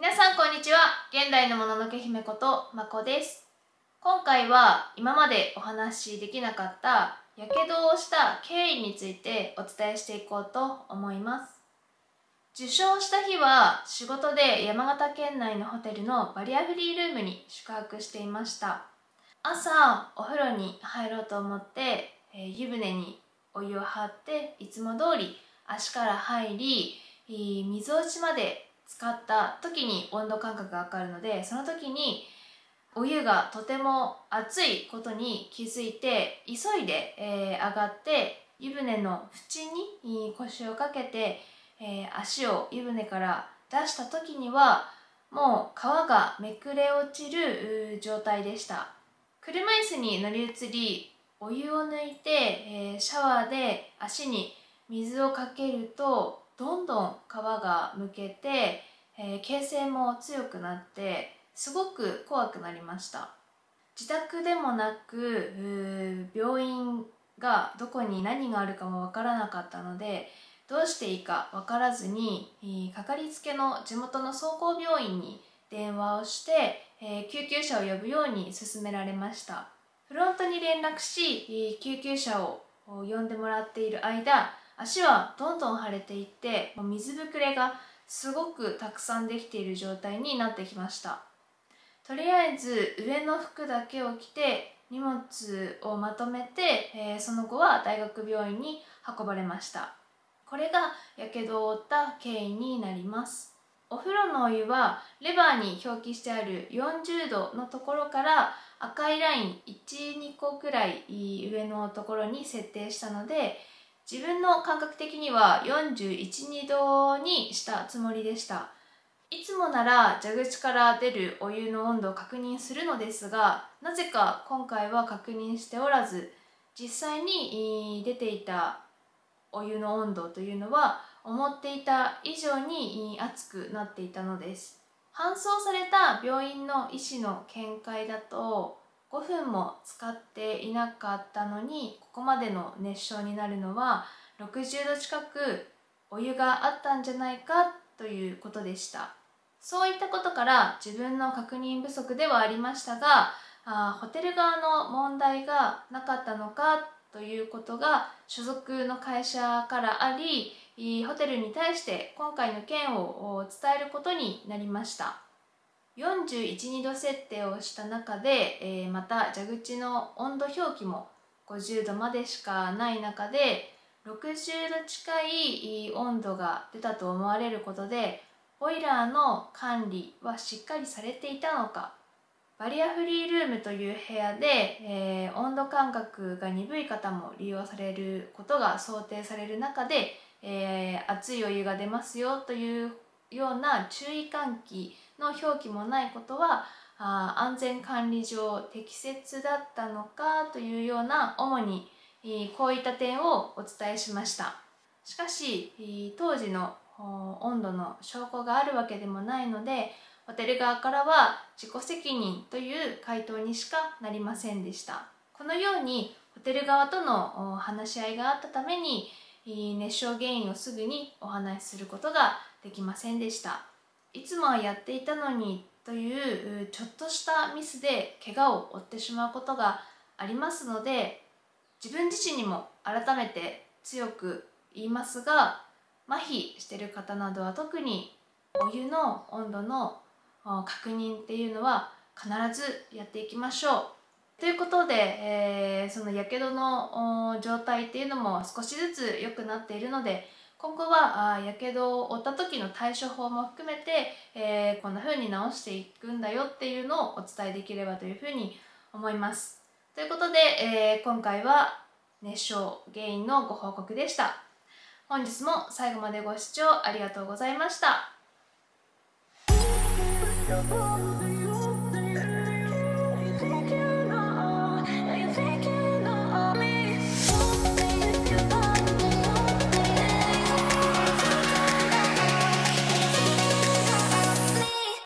皆さんこんにちは。現代のもののけ姫ことまこです。今回は今までお話しできなかったやけどをした経緯についてお伝えしていこうと思います。受賞した日は仕事で山形県内のホテルのバリアフリールームに宿泊していました。朝お風呂に入ろうと思って、えー、湯船にお湯を張っていつも通り足から入り水落ちまで使った時に温度感覚が分かるのでその時にお湯がとても熱いことに気づいて急いで、えー、上がって湯船の縁に腰をかけて、えー、足を湯船から出した時にはもう皮がめくれ落ちる状態でした。車椅子に乗り移りお湯を抜いて、えー、シャワーで足に水をかけるとどんどん皮がむけて、えー、形成も強くなってすごく怖くなりました。自宅でもなく病院がどこに何があるかもわからなかったのでどうしていいか分からずにえかかりつけの地元の総合病院に電話をして、えー、救急車を呼ぶように勧められました。フロントに連絡し救急車を呼んでもらっている間足はどんどん腫れていって水ぶくれがすごくたくさんできている状態になってきました。とりあえず上の服だけを着て荷物をまとめて、えー、その後は大学病院に運ばれました。これがやけどを負った経緯になります。お風呂のお湯はレバーに表記してある40度のところから赤いライン12個くらい上のところに設定したので自分の感覚的には412度にしたつもりでした。いつもなら蛇口から出るお湯の温度を確認するのですがなぜか今回は確認しておらず実際に出ていたお湯の温度というのは思っていた以上に熱くなっていたのです。搬送された病院の医師の見解だと5分も使っていなかったのにここまでの熱傷になるのは60度近くお湯があったんじゃないかということでした。そういったことから自分の確認不足ではありましたがあホテル側の問題がなかったのかということが所属の会社からありホテルに対して今回の件を伝えることになりました。412度設定をした中で、えー、また蛇口の温度表記も50度までしかない中で60度近い温度が出たと思われることでボイラーの管理はしっかりされていたのかバリアフリールームという部屋で、えー、温度感覚が鈍い方も利用されることが想定される中で、えー、熱いお湯が出ますよというような注意喚起の表記もないことはあ安全管理上適切だったのかというような主にこういった点をお伝えしました。しかし当時の温度の証拠があるわけでもないのでホテル側からは自己責任という回答にしかなりませんでした。このようにホテル側との話し合いがあったために熱傷原因をすぐにお話しすることができませんでした。いつもはやっていたのにというちょっとしたミスで怪我を負ってしまうことがありますので自分自身にも改めて強く言いますが麻痺してる方などは特にお湯の温度の確認っていうのは必ずやっていきましょう。ということで、えー、そのやけどの状態っていうのも少しずつ良くなっているので今後はやけどを負った時の対処法も含めて、えー、こんな風に治していくんだよっていうのをお伝えできればというふうに思います。ということで、えー、今回は熱傷原因のご報告でした。本日も最後までご視聴ありがとうございました。